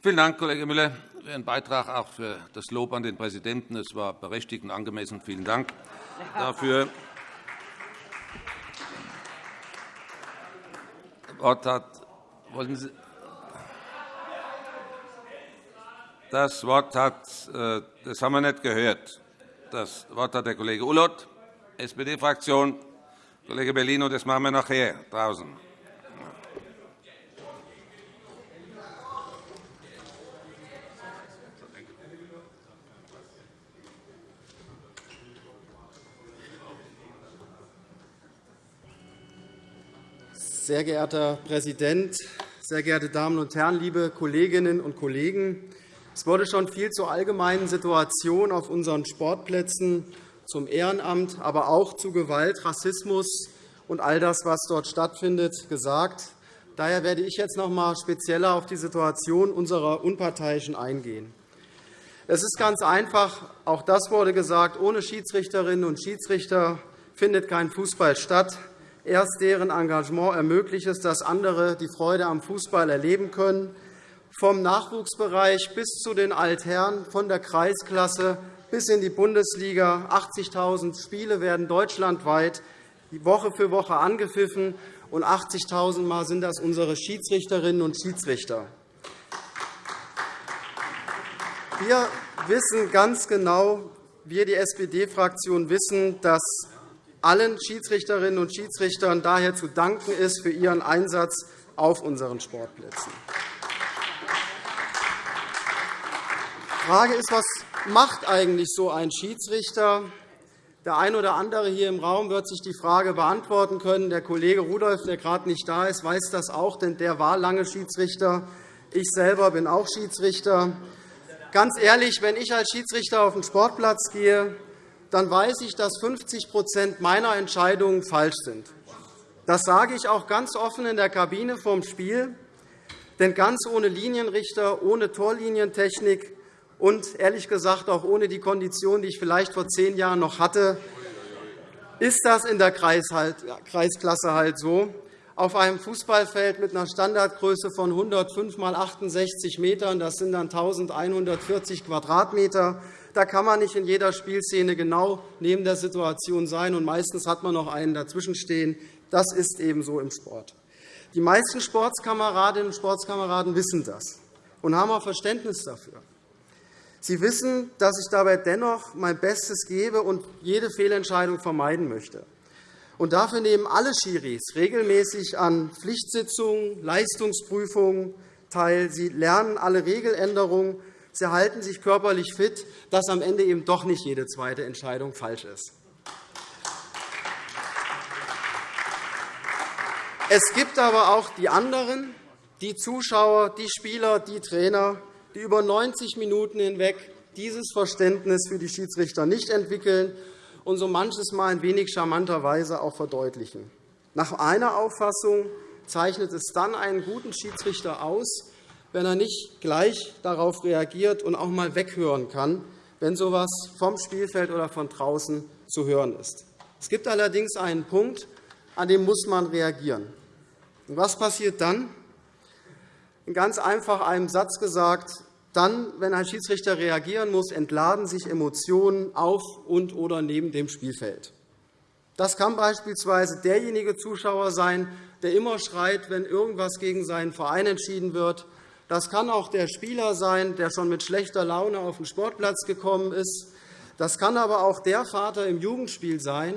Vielen Dank, Kollege Müller, für Ihren Beitrag, auch für das Lob an den Präsidenten. Es war berechtigt und angemessen. Vielen Dank dafür. Wort hat, wollen Sie, das Wort hat, äh, das haben wir nicht gehört. Das Wort hat der Kollege Ulloth, SPD-Fraktion. Kollege Bellino, das machen wir nachher draußen. Sehr geehrter Präsident, sehr geehrte Damen und Herren, liebe Kolleginnen und Kollegen! Es wurde schon viel zur allgemeinen Situation auf unseren Sportplätzen, zum Ehrenamt, aber auch zu Gewalt, Rassismus und all das, was dort stattfindet, gesagt. Daher werde ich jetzt noch einmal spezieller auf die Situation unserer Unparteiischen eingehen. Es ist ganz einfach, auch das wurde gesagt, ohne Schiedsrichterinnen und Schiedsrichter findet kein Fußball statt. Erst deren Engagement ermöglicht es, dass andere die Freude am Fußball erleben können, vom Nachwuchsbereich bis zu den Altherren, von der Kreisklasse bis in die Bundesliga. 80.000 Spiele werden deutschlandweit Woche für Woche angepfiffen, und 80.000 Mal sind das unsere Schiedsrichterinnen und Schiedsrichter. Wir wissen ganz genau, wir, die SPD-Fraktion, wissen, dass allen Schiedsrichterinnen und Schiedsrichtern daher zu danken ist für ihren Einsatz auf unseren Sportplätzen. Die Frage ist, was macht eigentlich so ein Schiedsrichter? Der eine oder andere hier im Raum wird sich die Frage beantworten können. Der Kollege Rudolph, der gerade nicht da ist, weiß das auch, denn der war lange Schiedsrichter. Ich selber bin auch Schiedsrichter. Ganz ehrlich, wenn ich als Schiedsrichter auf den Sportplatz gehe, dann weiß ich, dass 50% meiner Entscheidungen falsch sind. Das sage ich auch ganz offen in der Kabine vorm Spiel. Denn ganz ohne Linienrichter, ohne Torlinientechnik und ehrlich gesagt auch ohne die Kondition, die ich vielleicht vor zehn Jahren noch hatte, ist das in der Kreisklasse halt so. Auf einem Fußballfeld mit einer Standardgröße von 105 x 68 Metern, das sind dann 1.140 Quadratmeter, da kann man nicht in jeder Spielszene genau neben der Situation sein, und meistens hat man noch einen dazwischenstehen. Das ist eben so im Sport. Die meisten Sportskameradinnen und Sportskameraden wissen das und haben auch Verständnis dafür. Sie wissen, dass ich dabei dennoch mein Bestes gebe und jede Fehlentscheidung vermeiden möchte. Und dafür nehmen alle Schiris regelmäßig an Pflichtsitzungen, Leistungsprüfungen teil. Sie lernen alle Regeländerungen Sie halten sich körperlich fit, dass am Ende eben doch nicht jede zweite Entscheidung falsch ist. Es gibt aber auch die anderen, die Zuschauer, die Spieler, die Trainer, die über 90 Minuten hinweg dieses Verständnis für die Schiedsrichter nicht entwickeln und so manches Mal in wenig charmanter Weise auch verdeutlichen. Nach einer Auffassung zeichnet es dann einen guten Schiedsrichter aus, wenn er nicht gleich darauf reagiert und auch einmal weghören kann, wenn so etwas vom Spielfeld oder von draußen zu hören ist. Es gibt allerdings einen Punkt, an dem muss man reagieren. Und was passiert dann? In ganz einfach einem Satz gesagt, dann, wenn ein Schiedsrichter reagieren muss, entladen sich Emotionen auf und oder neben dem Spielfeld. Das kann beispielsweise derjenige Zuschauer sein, der immer schreit, wenn irgendwas gegen seinen Verein entschieden wird, das kann auch der Spieler sein, der schon mit schlechter Laune auf den Sportplatz gekommen ist. Das kann aber auch der Vater im Jugendspiel sein,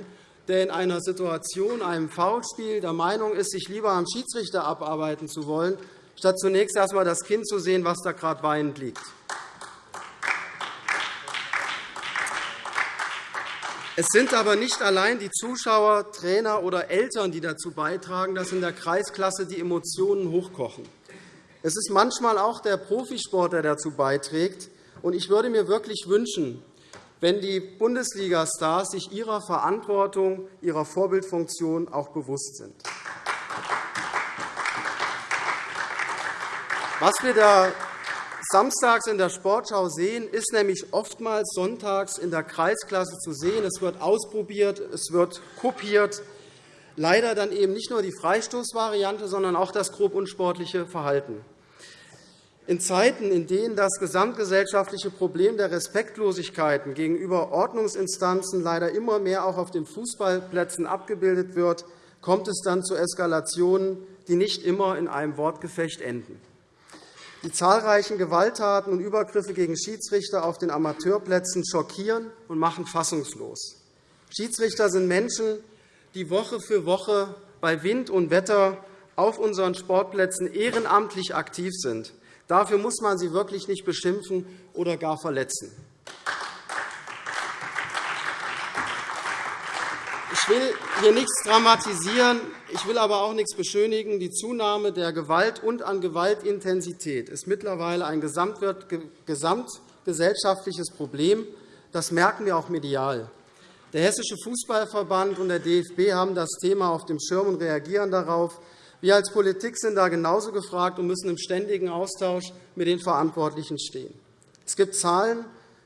der in einer Situation, einem Foulspiel, der Meinung ist, sich lieber am Schiedsrichter abarbeiten zu wollen, statt zunächst erst einmal das Kind zu sehen, was da gerade weinend liegt. Es sind aber nicht allein die Zuschauer, Trainer oder Eltern, die dazu beitragen, dass in der Kreisklasse die Emotionen hochkochen. Es ist manchmal auch der Profisport, der dazu beiträgt. Ich würde mir wirklich wünschen, wenn die Bundesliga-Stars sich ihrer Verantwortung, ihrer Vorbildfunktion auch bewusst sind. Was wir da samstags in der Sportschau sehen, ist nämlich oftmals sonntags in der Kreisklasse zu sehen. Es wird ausprobiert, es wird kopiert, leider dann eben nicht nur die Freistoßvariante, sondern auch das grob unsportliche Verhalten. In Zeiten, in denen das gesamtgesellschaftliche Problem der Respektlosigkeiten gegenüber Ordnungsinstanzen leider immer mehr auch auf den Fußballplätzen abgebildet wird, kommt es dann zu Eskalationen, die nicht immer in einem Wortgefecht enden. Die zahlreichen Gewalttaten und Übergriffe gegen Schiedsrichter auf den Amateurplätzen schockieren und machen fassungslos. Schiedsrichter sind Menschen, die Woche für Woche bei Wind und Wetter auf unseren Sportplätzen ehrenamtlich aktiv sind. Dafür muss man sie wirklich nicht beschimpfen oder gar verletzen. Ich will hier nichts dramatisieren, ich will aber auch nichts beschönigen. Die Zunahme der Gewalt und an Gewaltintensität ist mittlerweile ein gesamtgesellschaftliches Problem. Das merken wir auch medial. Der Hessische Fußballverband und der DFB haben das Thema auf dem Schirm und reagieren darauf. Wir als Politik sind da genauso gefragt und müssen im ständigen Austausch mit den Verantwortlichen stehen. Es gibt Zahlen,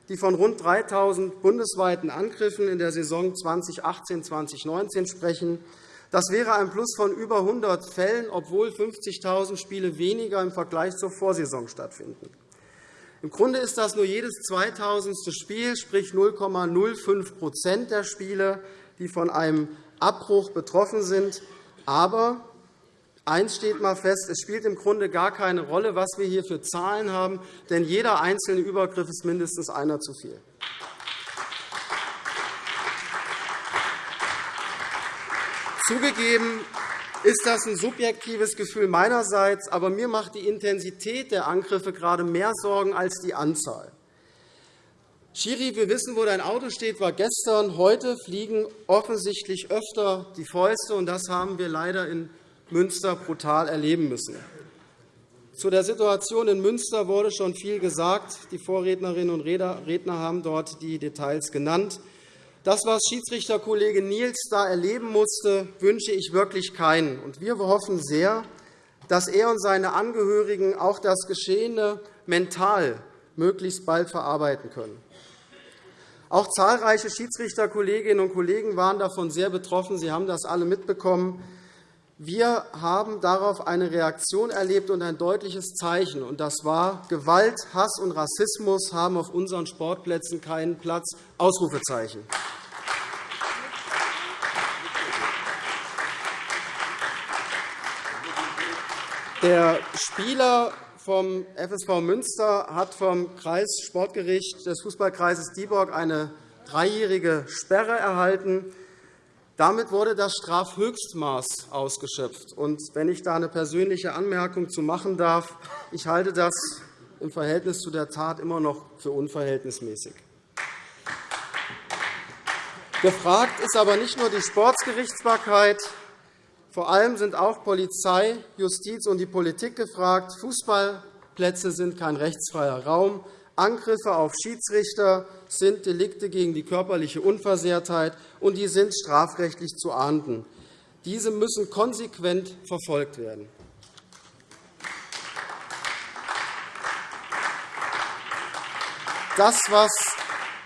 die von rund 3.000 bundesweiten Angriffen in der Saison 2018-2019 sprechen. Das wäre ein Plus von über 100 Fällen, obwohl 50.000 Spiele weniger im Vergleich zur Vorsaison stattfinden. Im Grunde ist das nur jedes 2000. Spiel, sprich 0,05% der Spiele, die von einem Abbruch betroffen sind. Aber Eins steht einmal fest, es spielt im Grunde gar keine Rolle, was wir hier für Zahlen haben, denn jeder einzelne Übergriff ist mindestens einer zu viel. Zugegeben ist das ein subjektives Gefühl meinerseits, aber mir macht die Intensität der Angriffe gerade mehr Sorgen als die Anzahl. Schiri, wir wissen, wo dein Auto steht, war gestern. Heute fliegen offensichtlich öfter die Fäuste, und das haben wir leider in Münster brutal erleben müssen. Zu der Situation in Münster wurde schon viel gesagt. Die Vorrednerinnen und Redner haben dort die Details genannt. Das, was Schiedsrichterkollege Niels da erleben musste, wünsche ich wirklich keinen. Wir hoffen sehr, dass er und seine Angehörigen auch das Geschehene mental möglichst bald verarbeiten können. Auch zahlreiche Schiedsrichterkolleginnen und Kollegen waren davon sehr betroffen. Sie haben das alle mitbekommen. Wir haben darauf eine Reaktion erlebt und ein deutliches Zeichen. Und das war, Gewalt, Hass und Rassismus haben auf unseren Sportplätzen keinen Platz. Ausrufezeichen. Der Spieler vom FSV Münster hat vom Kreissportgericht des Fußballkreises Dieburg eine dreijährige Sperre erhalten. Damit wurde das Strafhöchstmaß ausgeschöpft. Und wenn ich da eine persönliche Anmerkung zu machen darf, ich halte das im Verhältnis zu der Tat immer noch für unverhältnismäßig. Gefragt ist aber nicht nur die Sportsgerichtsbarkeit. Vor allem sind auch Polizei, Justiz und die Politik gefragt. Fußballplätze sind kein rechtsfreier Raum. Angriffe auf Schiedsrichter sind Delikte gegen die körperliche Unversehrtheit, und die sind strafrechtlich zu ahnden. Diese müssen konsequent verfolgt werden. Das, was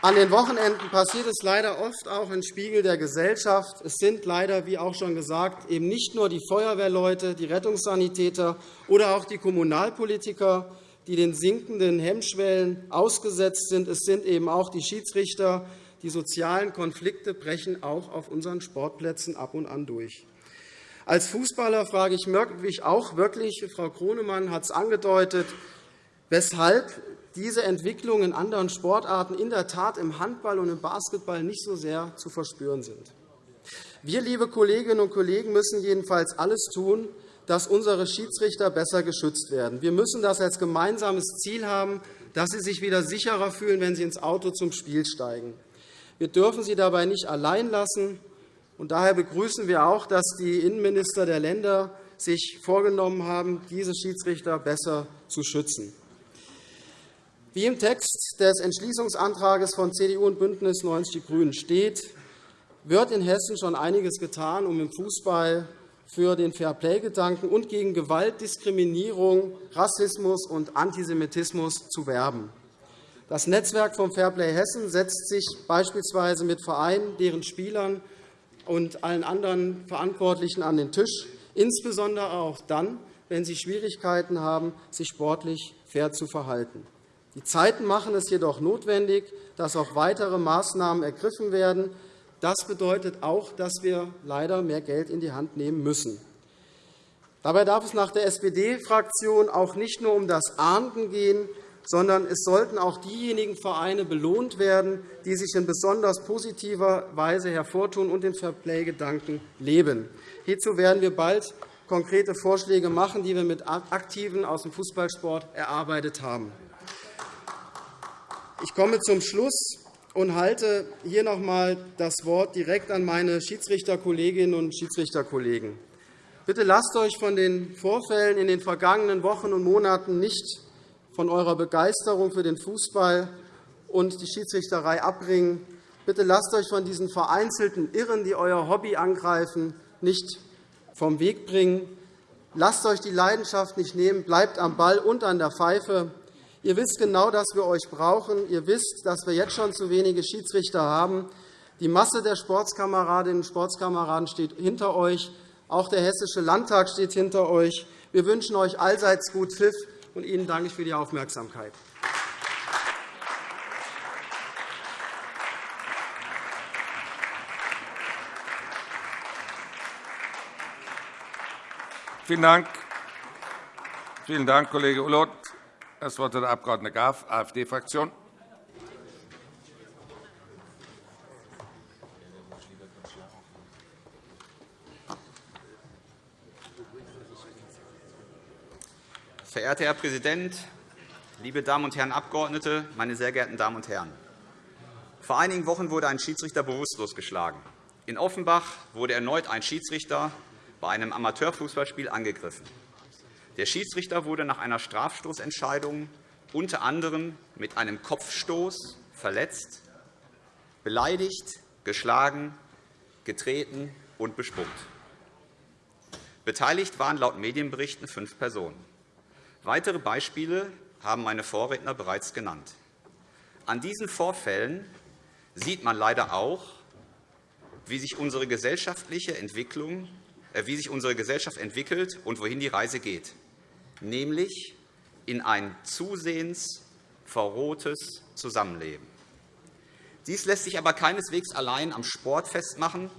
an den Wochenenden passiert, ist leider oft auch ein Spiegel der Gesellschaft. Es sind leider, wie auch schon gesagt, eben nicht nur die Feuerwehrleute, die Rettungssanitäter oder auch die Kommunalpolitiker, die den sinkenden Hemmschwellen ausgesetzt sind. Es sind eben auch die Schiedsrichter. Die sozialen Konflikte brechen auch auf unseren Sportplätzen ab und an durch. Als Fußballer frage ich mich auch wirklich, Frau Kronemann hat es angedeutet, weshalb diese Entwicklungen in anderen Sportarten in der Tat im Handball und im Basketball nicht so sehr zu verspüren sind. Wir, liebe Kolleginnen und Kollegen, müssen jedenfalls alles tun, dass unsere Schiedsrichter besser geschützt werden. Wir müssen das als gemeinsames Ziel haben, dass sie sich wieder sicherer fühlen, wenn sie ins Auto zum Spiel steigen. Wir dürfen sie dabei nicht allein lassen. Und daher begrüßen wir auch, dass die Innenminister der Länder sich vorgenommen haben, diese Schiedsrichter besser zu schützen. Wie im Text des Entschließungsantrags von CDU und BÜNDNIS 90 die GRÜNEN steht, wird in Hessen schon einiges getan, um im Fußball für den Fairplay-Gedanken und gegen Gewalt, Diskriminierung, Rassismus und Antisemitismus zu werben. Das Netzwerk vom Fairplay Hessen setzt sich beispielsweise mit Vereinen, deren Spielern und allen anderen Verantwortlichen an den Tisch, insbesondere auch dann, wenn sie Schwierigkeiten haben, sich sportlich fair zu verhalten. Die Zeiten machen es jedoch notwendig, dass auch weitere Maßnahmen ergriffen werden. Das bedeutet auch, dass wir leider mehr Geld in die Hand nehmen müssen. Dabei darf es nach der SPD-Fraktion auch nicht nur um das Ahnden gehen, sondern es sollten auch diejenigen Vereine belohnt werden, die sich in besonders positiver Weise hervortun und den Fairplay-Gedanken leben. Hierzu werden wir bald konkrete Vorschläge machen, die wir mit Aktiven aus dem Fußballsport erarbeitet haben. Ich komme zum Schluss und halte hier noch einmal das Wort direkt an meine Schiedsrichterkolleginnen und Schiedsrichterkollegen. Bitte lasst euch von den Vorfällen in den vergangenen Wochen und Monaten nicht von eurer Begeisterung für den Fußball und die Schiedsrichterei abbringen. Bitte lasst euch von diesen vereinzelten Irren, die euer Hobby angreifen, nicht vom Weg bringen. Lasst euch die Leidenschaft nicht nehmen. Bleibt am Ball und an der Pfeife. Ihr wisst genau, dass wir euch brauchen. Ihr wisst, dass wir jetzt schon zu wenige Schiedsrichter haben. Die Masse der Sportskameradinnen und Sportskameraden steht hinter euch. Auch der Hessische Landtag steht hinter euch. Wir wünschen euch allseits gut Pfiff, und Ihnen danke ich für die Aufmerksamkeit. Vielen Dank. Vielen Dank, Kollege Ulloth. Das Wort hat der Abg. Graf, AfD-Fraktion. Verehrter Herr Präsident, liebe Damen und Herren Abgeordnete, meine sehr geehrten Damen und Herren! Vor einigen Wochen wurde ein Schiedsrichter bewusstlos geschlagen. In Offenbach wurde erneut ein Schiedsrichter bei einem Amateurfußballspiel angegriffen. Der Schiedsrichter wurde nach einer Strafstoßentscheidung unter anderem mit einem Kopfstoß verletzt, beleidigt, geschlagen, getreten und bespuckt. Beteiligt waren laut Medienberichten fünf Personen. Weitere Beispiele haben meine Vorredner bereits genannt. An diesen Vorfällen sieht man leider auch, wie sich unsere gesellschaftliche Entwicklung äh, wie sich unsere Gesellschaft entwickelt und wohin die Reise geht nämlich in ein zusehends verrohtes Zusammenleben. Dies lässt sich aber keineswegs allein am Sport festmachen,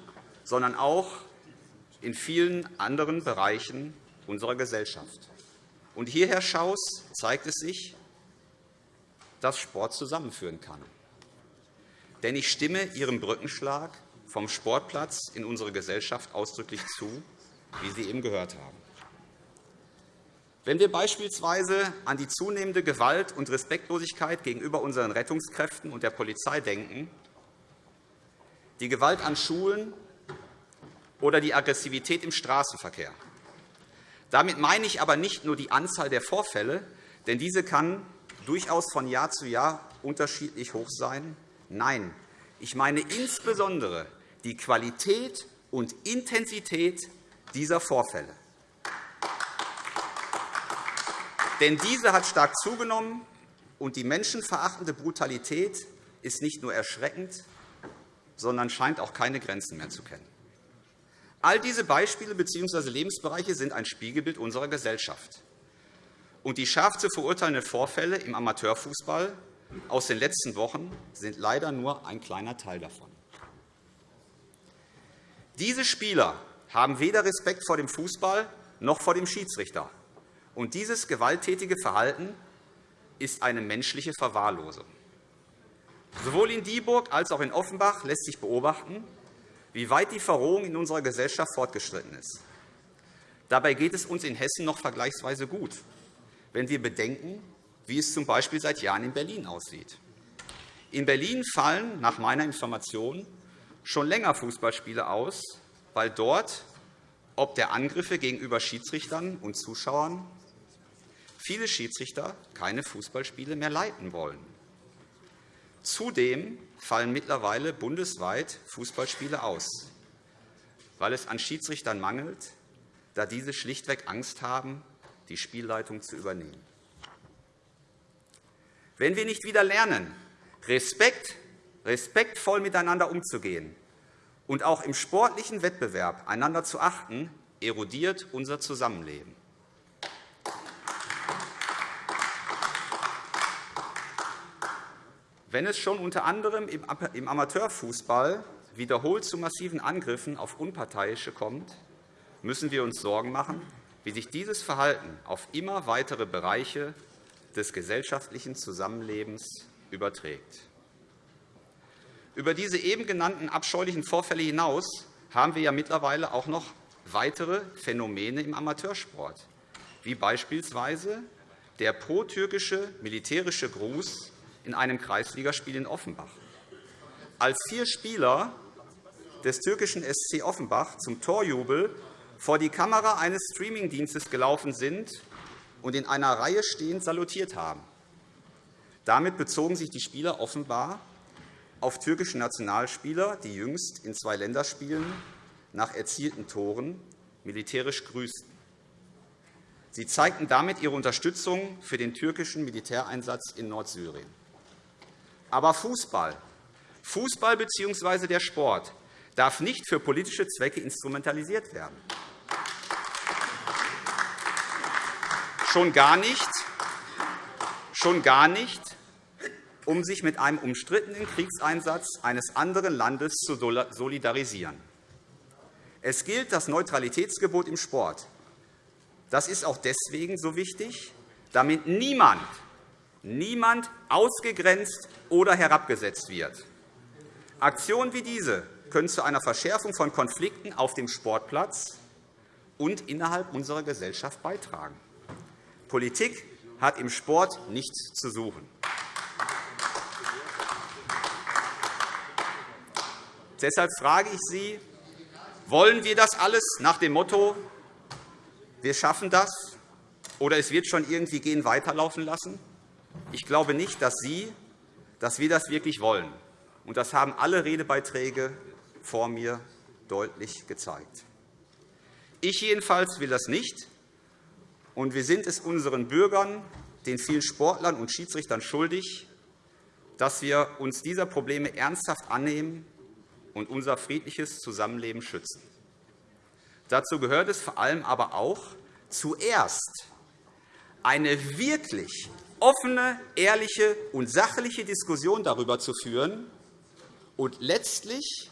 sondern auch in vielen anderen Bereichen unserer Gesellschaft. Und hierher schaus zeigt es sich, dass Sport zusammenführen kann. Denn ich stimme Ihrem Brückenschlag vom Sportplatz in unsere Gesellschaft ausdrücklich zu, wie Sie eben gehört haben. Wenn wir beispielsweise an die zunehmende Gewalt und Respektlosigkeit gegenüber unseren Rettungskräften und der Polizei denken, die Gewalt an Schulen oder die Aggressivität im Straßenverkehr. Damit meine ich aber nicht nur die Anzahl der Vorfälle, denn diese kann durchaus von Jahr zu Jahr unterschiedlich hoch sein. Nein, ich meine insbesondere die Qualität und Intensität dieser Vorfälle. Denn diese hat stark zugenommen, und die menschenverachtende Brutalität ist nicht nur erschreckend, sondern scheint auch keine Grenzen mehr zu kennen. All diese Beispiele bzw. Lebensbereiche sind ein Spiegelbild unserer Gesellschaft. Und die scharf zu verurteilenden Vorfälle im Amateurfußball aus den letzten Wochen sind leider nur ein kleiner Teil davon. Diese Spieler haben weder Respekt vor dem Fußball noch vor dem Schiedsrichter. Und dieses gewalttätige Verhalten ist eine menschliche Verwahrlosung. Sowohl in Dieburg als auch in Offenbach lässt sich beobachten, wie weit die Verrohung in unserer Gesellschaft fortgeschritten ist. Dabei geht es uns in Hessen noch vergleichsweise gut, wenn wir bedenken, wie es z. B. seit Jahren in Berlin aussieht. In Berlin fallen nach meiner Information schon länger Fußballspiele aus, weil dort ob der Angriffe gegenüber Schiedsrichtern und Zuschauern viele Schiedsrichter keine Fußballspiele mehr leiten wollen. Zudem fallen mittlerweile bundesweit Fußballspiele aus, weil es an Schiedsrichtern mangelt, da diese schlichtweg Angst haben, die Spielleitung zu übernehmen. Wenn wir nicht wieder lernen, Respekt, respektvoll miteinander umzugehen und auch im sportlichen Wettbewerb einander zu achten, erodiert unser Zusammenleben. Wenn es schon unter anderem im Amateurfußball wiederholt zu massiven Angriffen auf Unparteiische kommt, müssen wir uns Sorgen machen, wie sich dieses Verhalten auf immer weitere Bereiche des gesellschaftlichen Zusammenlebens überträgt. Über diese eben genannten abscheulichen Vorfälle hinaus haben wir ja mittlerweile auch noch weitere Phänomene im Amateursport, wie beispielsweise der pro-türkische militärische Gruß in einem Kreisligaspiel in Offenbach. Als vier Spieler des türkischen SC Offenbach zum Torjubel vor die Kamera eines Streamingdienstes gelaufen sind und in einer Reihe stehend salutiert haben. Damit bezogen sich die Spieler offenbar auf türkische Nationalspieler, die jüngst in zwei Länderspielen nach erzielten Toren militärisch grüßten. Sie zeigten damit ihre Unterstützung für den türkischen Militäreinsatz in Nordsyrien. Aber Fußball, Fußball bzw. der Sport darf nicht für politische Zwecke instrumentalisiert werden. Schon gar nicht, schon gar nicht um sich mit einem umstrittenen Kriegseinsatz eines anderen Landes zu solidarisieren. Es gilt das Neutralitätsgebot im Sport. Das ist auch deswegen so wichtig, damit niemand, niemand ausgegrenzt oder herabgesetzt wird. Aktionen wie diese können zu einer Verschärfung von Konflikten auf dem Sportplatz und innerhalb unserer Gesellschaft beitragen. Politik hat im Sport nichts zu suchen. Deshalb frage ich Sie, wollen wir das alles nach dem Motto, wir schaffen das oder es wird schon irgendwie gehen, weiterlaufen lassen? Ich glaube nicht, dass Sie, dass wir das wirklich wollen. Und das haben alle Redebeiträge vor mir deutlich gezeigt. Ich jedenfalls will das nicht. Und wir sind es unseren Bürgern, den vielen Sportlern und Schiedsrichtern schuldig, dass wir uns dieser Probleme ernsthaft annehmen und unser friedliches Zusammenleben schützen. Dazu gehört es vor allem aber auch, zuerst eine wirklich offene, ehrliche und sachliche Diskussion darüber zu führen und letztlich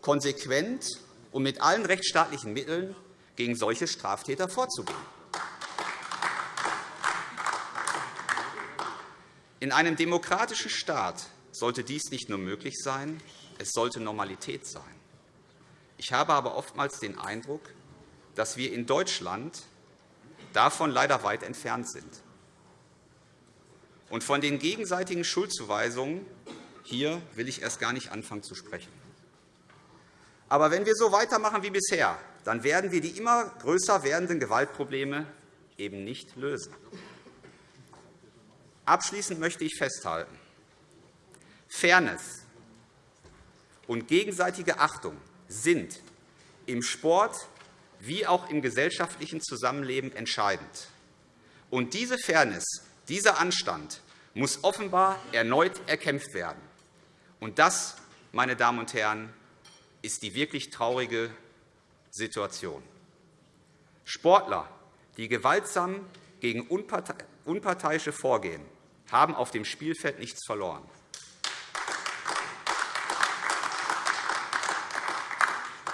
konsequent und mit allen rechtsstaatlichen Mitteln gegen solche Straftäter vorzugehen. In einem demokratischen Staat sollte dies nicht nur möglich sein, es sollte Normalität sein. Ich habe aber oftmals den Eindruck, dass wir in Deutschland davon leider weit entfernt sind. Und von den gegenseitigen Schuldzuweisungen hier will ich erst gar nicht anfangen zu sprechen. Aber wenn wir so weitermachen wie bisher, dann werden wir die immer größer werdenden Gewaltprobleme eben nicht lösen. Abschließend möchte ich festhalten, Fairness und gegenseitige Achtung sind im Sport wie auch im gesellschaftlichen Zusammenleben entscheidend. Und diese Fairness, dieser Anstand muss offenbar erneut erkämpft werden. Und das, meine Damen und Herren, ist die wirklich traurige Situation. Sportler, die gewaltsam gegen Unparteiische vorgehen, haben auf dem Spielfeld nichts verloren.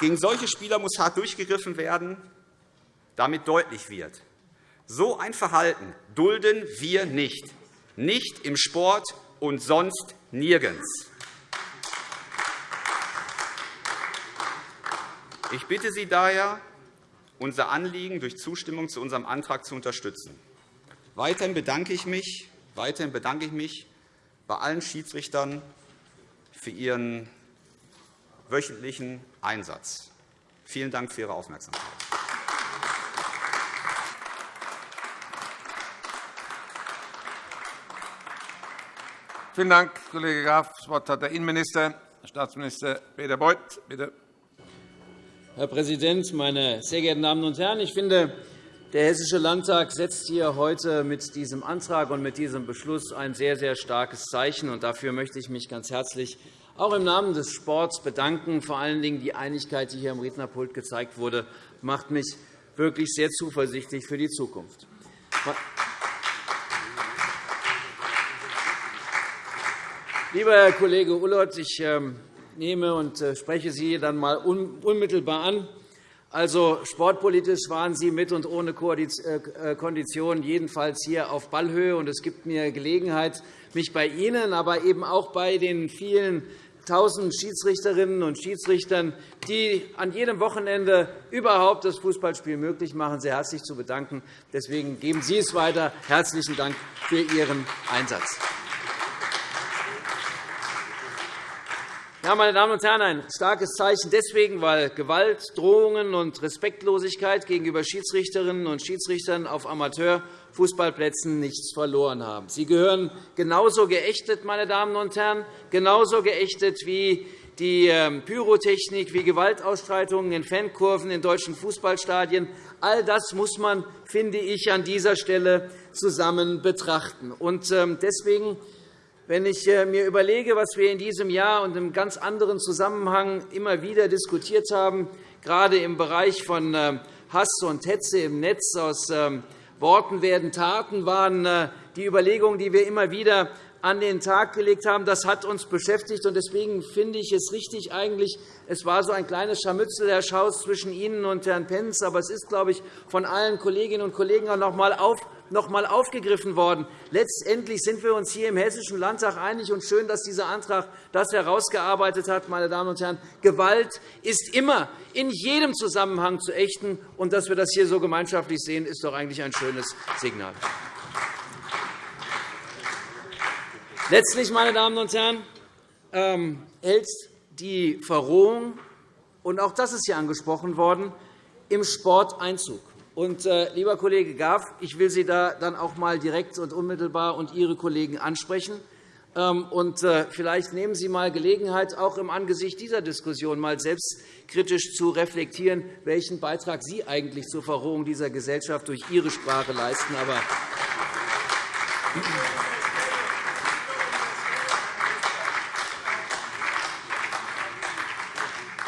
Gegen solche Spieler muss hart durchgegriffen werden, damit deutlich wird, so ein Verhalten dulden wir nicht, nicht im Sport und sonst nirgends. Ich bitte Sie daher, unser Anliegen durch Zustimmung zu unserem Antrag zu unterstützen. Weiterhin bedanke ich mich Weiterhin bedanke ich mich bei allen Schiedsrichtern für ihren wöchentlichen Einsatz. Vielen Dank für Ihre Aufmerksamkeit. Vielen Dank, Kollege Graf. Das Wort hat der Innenminister, Staatsminister Peter Beuth. Bitte. Herr Präsident, meine sehr geehrten Damen und Herren! Ich finde, der Hessische Landtag setzt hier heute mit diesem Antrag und mit diesem Beschluss ein sehr, sehr starkes Zeichen. Dafür möchte ich mich ganz herzlich auch im Namen des Sports bedanken. Vor allen Dingen die Einigkeit, die hier am Rednerpult gezeigt wurde, macht mich wirklich sehr zuversichtlich für die Zukunft. Lieber Herr Kollege Ullott, ich ähm, nehme und äh, spreche Sie dann einmal unmittelbar an. Also, sportpolitisch waren Sie mit und ohne äh, Kondition jedenfalls hier auf Ballhöhe. Und es gibt mir Gelegenheit, mich bei Ihnen, aber eben auch bei den vielen tausend Schiedsrichterinnen und Schiedsrichtern, die an jedem Wochenende überhaupt das Fußballspiel möglich machen, sehr herzlich zu bedanken. Deswegen geben Sie es weiter. Herzlichen Dank für Ihren Einsatz. Ja, meine Damen und Herren, ein starkes Zeichen deswegen, weil Gewalt, Drohungen und Respektlosigkeit gegenüber Schiedsrichterinnen und Schiedsrichtern auf Amateurfußballplätzen nichts verloren haben. Sie gehören genauso geächtet, meine Damen und Herren, genauso geächtet wie die ähm, Pyrotechnik, wie Gewaltausstreitungen in Fankurven in deutschen Fußballstadien. All das muss man, finde ich, an dieser Stelle zusammen betrachten. Ähm, deswegen wenn ich äh, mir überlege, was wir in diesem Jahr und im ganz anderen Zusammenhang immer wieder diskutiert haben, gerade im Bereich von äh, Hass und Hetze im Netz, aus ähm, Worten werden Taten, waren äh, die Überlegungen, die wir immer wieder an den Tag gelegt haben. Das hat uns beschäftigt. Deswegen finde ich es richtig eigentlich, es war so ein kleines Scharmützel, Herr Schaus, zwischen Ihnen und Herrn Pentz. Aber es ist, glaube ich, von allen Kolleginnen und Kollegen auch noch einmal auf, noch einmal aufgegriffen worden. Letztendlich sind wir uns hier im Hessischen Landtag einig. Und schön, dass dieser Antrag das herausgearbeitet hat. Meine Damen und Herren. Gewalt ist immer in jedem Zusammenhang zu ächten. Und dass wir das hier so gemeinschaftlich sehen, ist doch eigentlich ein schönes Signal. Letztlich, meine Damen und Herren, ähm, hält die Verrohung, und auch das ist hier angesprochen worden, im Sport Einzug. Und, äh, lieber Kollege Graf, ich will Sie da dann auch einmal direkt und unmittelbar und Ihre Kollegen ansprechen. Ähm, und äh, vielleicht nehmen Sie einmal Gelegenheit, auch im Angesicht dieser Diskussion mal selbstkritisch zu reflektieren, welchen Beitrag Sie eigentlich zur Verrohung dieser Gesellschaft durch Ihre Sprache leisten. Aber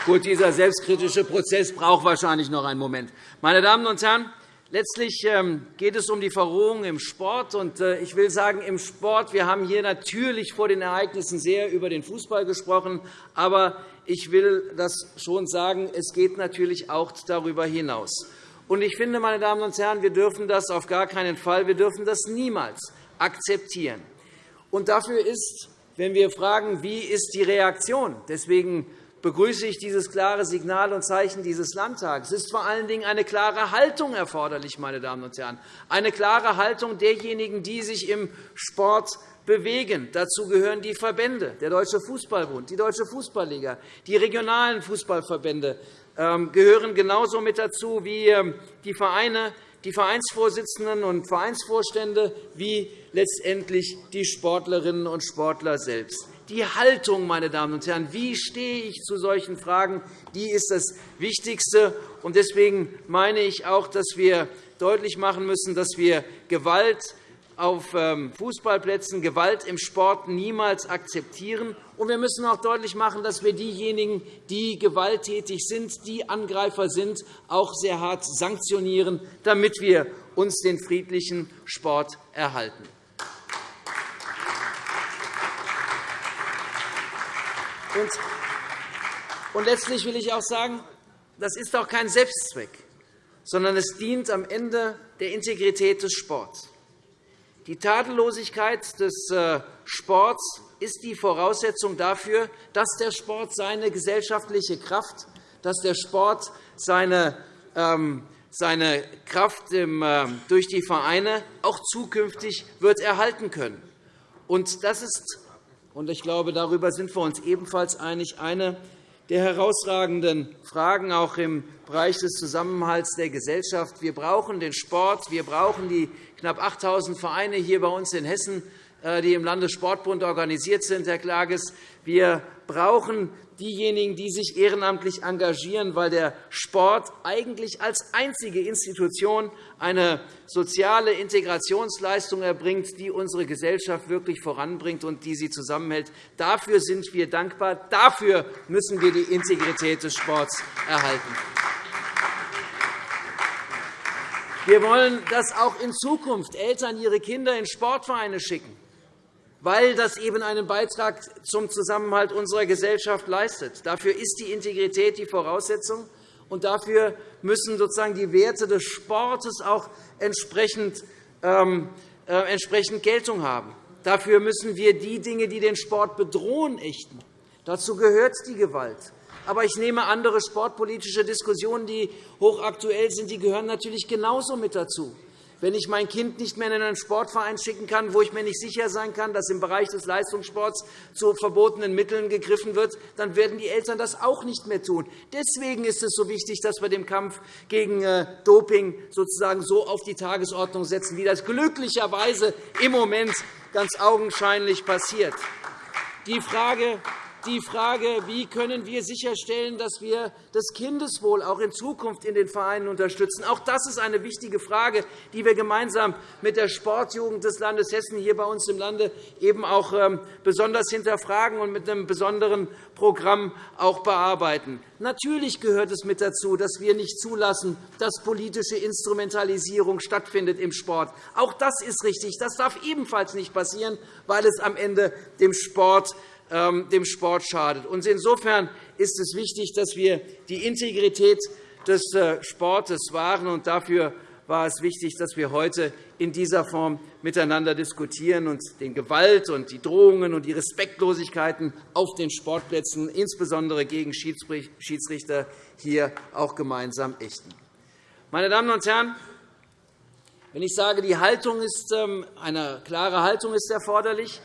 Gut, dieser selbstkritische Prozess braucht wahrscheinlich noch einen Moment. Meine Damen und Herren, letztlich ähm, geht es um die Verrohung im Sport. Äh, ich will sagen, im Sport, wir haben hier natürlich vor den Ereignissen sehr über den Fußball gesprochen. Aber ich will das schon sagen, es geht natürlich auch darüber hinaus. Ich finde, meine Damen und Herren, wir dürfen das auf gar keinen Fall, wir dürfen das niemals akzeptieren. Und dafür ist, wenn wir fragen, wie ist die Reaktion, deswegen begrüße ich dieses klare Signal und Zeichen dieses Landtags. Es ist vor allen Dingen eine klare Haltung erforderlich, meine Damen und Herren, eine klare Haltung derjenigen, die sich im Sport bewegen. Dazu gehören die Verbände, der Deutsche Fußballbund, die Deutsche Fußballliga, die regionalen Fußballverbände ähm, gehören genauso mit dazu wie ähm, die Vereine, die Vereinsvorsitzenden und Vereinsvorstände wie letztendlich die Sportlerinnen und Sportler selbst die Haltung, meine Damen und Herren. Wie stehe ich zu solchen Fragen? Die ist das Wichtigste. Deswegen meine ich auch, dass wir deutlich machen müssen, dass wir Gewalt auf ähm, Fußballplätzen, Gewalt im Sport niemals akzeptieren. Und wir müssen auch deutlich machen, dass wir diejenigen, die gewalttätig sind, die Angreifer sind, auch sehr hart sanktionieren, damit wir uns den friedlichen Sport erhalten. Und letztlich will ich auch sagen, das ist auch kein Selbstzweck, sondern es dient am Ende der Integrität des Sports. Die Tadellosigkeit des äh, Sports ist die Voraussetzung dafür, dass der Sport seine gesellschaftliche Kraft, dass der Sport seine, ähm, seine Kraft ähm, durch die Vereine auch zukünftig wird erhalten können. Und das ist und ich glaube, darüber sind wir uns ebenfalls einig, eine der herausragenden Fragen auch im Bereich des Zusammenhalts der Gesellschaft. Wir brauchen den Sport, wir brauchen die knapp 8.000 Vereine hier bei uns in Hessen, äh, die im Landessportbund organisiert sind, Herr Klages. Wir brauchen diejenigen, die sich ehrenamtlich engagieren, weil der Sport eigentlich als einzige Institution eine soziale Integrationsleistung erbringt, die unsere Gesellschaft wirklich voranbringt und die sie zusammenhält. Dafür sind wir dankbar. Dafür müssen wir die Integrität des Sports erhalten. Wir wollen, dass auch in Zukunft Eltern ihre Kinder in Sportvereine schicken. Weil das eben einen Beitrag zum Zusammenhalt unserer Gesellschaft leistet. Dafür ist die Integrität die Voraussetzung, und dafür müssen sozusagen die Werte des Sportes auch entsprechend, ähm, äh, entsprechend Geltung haben. Dafür müssen wir die Dinge, die den Sport bedrohen, ächten. Dazu gehört die Gewalt. Aber ich nehme andere sportpolitische Diskussionen, die hochaktuell sind, die gehören natürlich genauso mit dazu. Wenn ich mein Kind nicht mehr in einen Sportverein schicken kann, wo ich mir nicht sicher sein kann, dass im Bereich des Leistungssports zu verbotenen Mitteln gegriffen wird, dann werden die Eltern das auch nicht mehr tun. Deswegen ist es so wichtig, dass wir den Kampf gegen äh, Doping sozusagen so auf die Tagesordnung setzen, wie das glücklicherweise im Moment ganz augenscheinlich passiert. Die Frage, die Frage, wie können wir sicherstellen, dass wir das Kindeswohl auch in Zukunft in den Vereinen unterstützen. Auch das ist eine wichtige Frage, die wir gemeinsam mit der Sportjugend des Landes Hessen hier bei uns im Lande eben auch ähm, besonders hinterfragen und mit einem besonderen Programm auch bearbeiten. Natürlich gehört es mit dazu, dass wir nicht zulassen, dass politische Instrumentalisierung stattfindet im Sport. Auch das ist richtig. Das darf ebenfalls nicht passieren, weil es am Ende dem Sport dem Sport schadet. Insofern ist es wichtig, dass wir die Integrität des äh, Sportes wahren. dafür war es wichtig, dass wir heute in dieser Form miteinander diskutieren und den Gewalt und die Drohungen und die Respektlosigkeiten auf den Sportplätzen, insbesondere gegen Schiedsrichter, hier auch gemeinsam ächten. Meine Damen und Herren, wenn ich sage, die Haltung ist, ähm, eine klare Haltung ist erforderlich,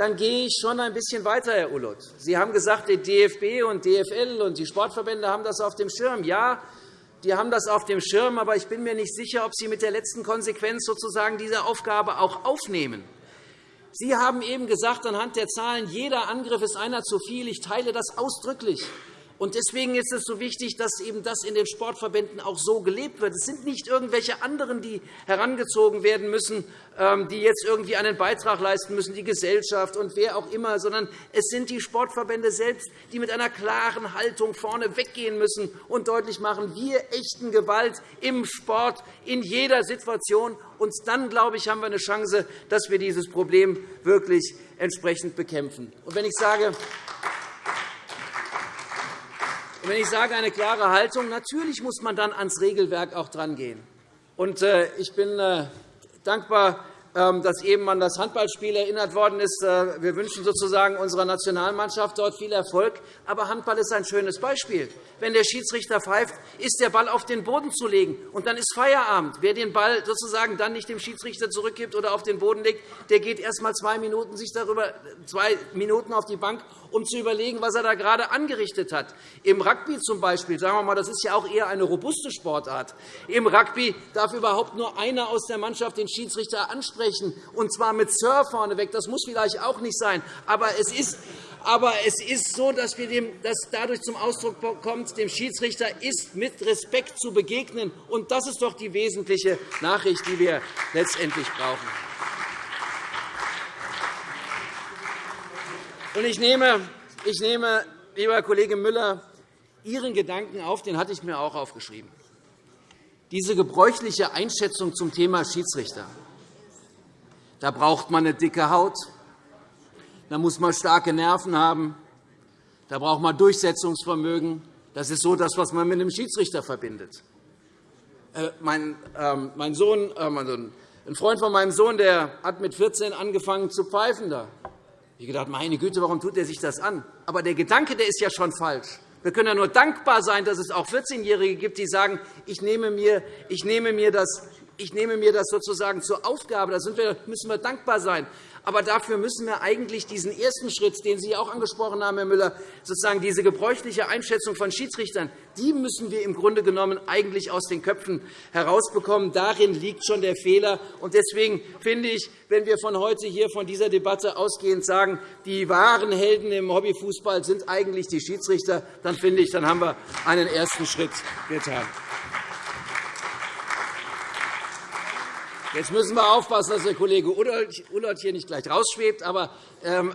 dann gehe ich schon ein bisschen weiter, Herr Ulloth. Sie haben gesagt, die DFB und DFL und die Sportverbände haben das auf dem Schirm. Ja, die haben das auf dem Schirm, aber ich bin mir nicht sicher, ob sie mit der letzten Konsequenz sozusagen diese Aufgabe auch aufnehmen. Sie haben eben gesagt, anhand der Zahlen, jeder Angriff ist einer zu viel. Ich teile das ausdrücklich. Deswegen ist es so wichtig, dass eben das in den Sportverbänden auch so gelebt wird. Es sind nicht irgendwelche anderen, die herangezogen werden müssen, ähm, die jetzt irgendwie einen Beitrag leisten müssen, die Gesellschaft und wer auch immer, sondern es sind die Sportverbände selbst, die mit einer klaren Haltung vorne weggehen müssen und deutlich machen, wir ächten Gewalt im Sport in jeder Situation. Und dann, glaube ich, haben wir eine Chance, dass wir dieses Problem wirklich entsprechend bekämpfen. Und wenn ich sage, und wenn ich sage, eine klare Haltung, natürlich muss man dann ans Regelwerk auch drangehen. Äh, ich bin äh, dankbar dass eben an das Handballspiel erinnert worden ist. Äh, wir wünschen sozusagen unserer Nationalmannschaft dort viel Erfolg. Aber Handball ist ein schönes Beispiel. Wenn der Schiedsrichter pfeift, ist der Ball auf den Boden zu legen, und dann ist Feierabend. Wer den Ball sozusagen dann nicht dem Schiedsrichter zurückgibt oder auf den Boden legt, der geht erst einmal zwei Minuten, sich darüber, zwei Minuten auf die Bank, um zu überlegen, was er da gerade angerichtet hat. Im Rugby zum Beispiel, sagen wir mal, das ist ja auch eher eine robuste Sportart. Im Rugby darf überhaupt nur einer aus der Mannschaft den Schiedsrichter ansprechen, und zwar mit Sir vorneweg. Das muss vielleicht auch nicht sein, aber es ist aber es ist so, dass, wir dem, dass dadurch zum Ausdruck kommt, dem Schiedsrichter ist mit Respekt zu begegnen. Und das ist doch die wesentliche Nachricht, die wir letztendlich brauchen. Und ich nehme, ich nehme, lieber Kollege Müller, Ihren Gedanken auf, den hatte ich mir auch aufgeschrieben. Diese gebräuchliche Einschätzung zum Thema Schiedsrichter. Da braucht man eine dicke Haut, da muss man starke Nerven haben, da braucht man Durchsetzungsvermögen. Das ist so das, was man mit einem Schiedsrichter verbindet. Äh, mein, ähm, mein Sohn, äh, ein Freund von meinem Sohn der hat mit 14 angefangen zu pfeifen. Da ich gedacht, meine Güte, warum tut er sich das an? Aber der Gedanke der ist ja schon falsch. Wir können ja nur dankbar sein, dass es auch 14-Jährige gibt, die sagen, ich nehme mir, ich nehme mir das ich nehme mir das sozusagen zur Aufgabe. Da müssen wir dankbar sein. Aber dafür müssen wir eigentlich diesen ersten Schritt, den Sie auch angesprochen haben, Herr Müller, sozusagen diese gebräuchliche Einschätzung von Schiedsrichtern, die müssen wir im Grunde genommen eigentlich aus den Köpfen herausbekommen. Darin liegt schon der Fehler. Deswegen finde ich, wenn wir von heute hier von dieser Debatte ausgehend sagen, die wahren Helden im Hobbyfußball sind eigentlich die Schiedsrichter, dann finde ich, dann haben wir einen ersten Schritt getan. Jetzt müssen wir aufpassen, dass der Kollege Ullert hier nicht gleich rausschwebt. Aber, ähm,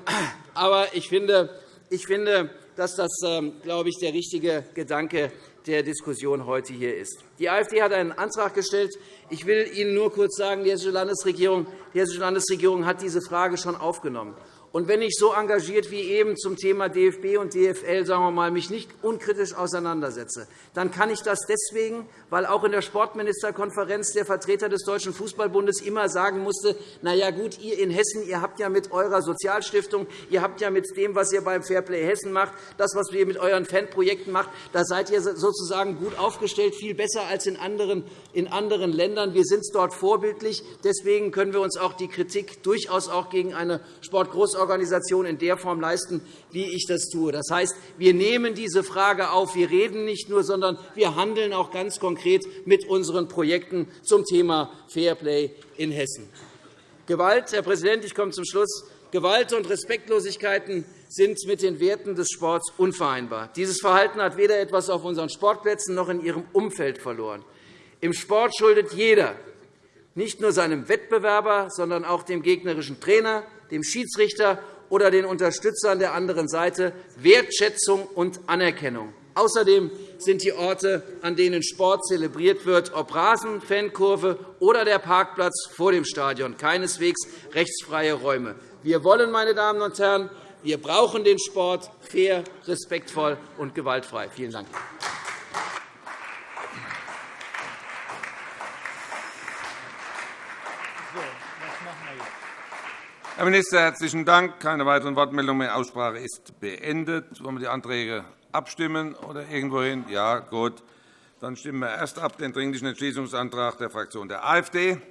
aber ich, finde, ich finde, dass das, ähm, glaube ich, der richtige Gedanke der Diskussion heute hier ist. Die AfD hat einen Antrag gestellt. Ich will Ihnen nur kurz sagen, die Hessische Landesregierung, die Hessische Landesregierung hat diese Frage schon aufgenommen. Und wenn ich so engagiert wie eben zum Thema DFB und DFL sagen wir mal, mich nicht unkritisch auseinandersetze, dann kann ich das deswegen, weil auch in der Sportministerkonferenz der Vertreter des Deutschen Fußballbundes immer sagen musste, na ja, gut, ihr in Hessen, ihr habt ja mit eurer Sozialstiftung, ihr habt ja mit dem, was ihr beim Fairplay Hessen macht, das, was ihr mit euren Fanprojekten macht, da seid ihr sozusagen gut aufgestellt, viel besser als in anderen, in anderen Ländern. Wir sind dort vorbildlich. Deswegen können wir uns auch die Kritik durchaus auch gegen eine Sportgroßorganisation Organisation in der Form leisten, wie ich das tue. Das heißt, wir nehmen diese Frage auf. Wir reden nicht nur, sondern wir handeln auch ganz konkret mit unseren Projekten zum Thema Fairplay in Hessen. Gewalt, Herr Präsident, ich komme zum Schluss. Gewalt und Respektlosigkeiten sind mit den Werten des Sports unvereinbar. Dieses Verhalten hat weder etwas auf unseren Sportplätzen noch in ihrem Umfeld verloren. Im Sport schuldet jeder nicht nur seinem Wettbewerber, sondern auch dem gegnerischen Trainer, dem Schiedsrichter oder den Unterstützern der anderen Seite Wertschätzung und Anerkennung. Außerdem sind die Orte, an denen Sport zelebriert wird, ob Rasen, Fankurve oder der Parkplatz vor dem Stadion, keineswegs rechtsfreie Räume. Wir wollen, meine Damen und Herren, wir brauchen den Sport fair, respektvoll und gewaltfrei. Vielen Dank. Herr Minister, herzlichen Dank. Keine weiteren Wortmeldungen mehr. Die Aussprache ist beendet. Wollen wir die Anträge abstimmen oder irgendwohin? Ja, gut. Dann stimmen wir erst ab den Dringlichen Entschließungsantrag der Fraktion der AfD.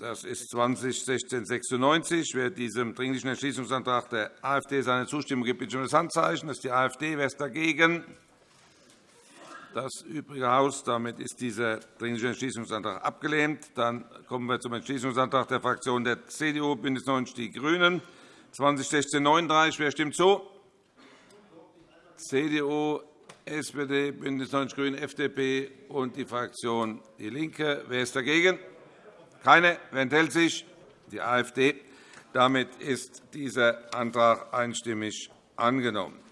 Das ist 201696. Wer diesem Dringlichen Entschließungsantrag der AfD seine Zustimmung gibt, bitte um das Handzeichen. Das ist die AfD. Wer ist dagegen? Das übrige Haus. Damit ist dieser Dringliche Entschließungsantrag abgelehnt. Dann kommen wir zum Entschließungsantrag der Fraktionen der CDU, BÜNDNIS 90 die GRÜNEN, 2016-39. Wer stimmt zu? CDU, SPD, BÜNDNIS 90 die GRÜNEN, FDP und die Fraktion DIE LINKE. Wer ist dagegen? Keine. Wer enthält sich? Die AfD. Damit ist dieser Antrag einstimmig angenommen.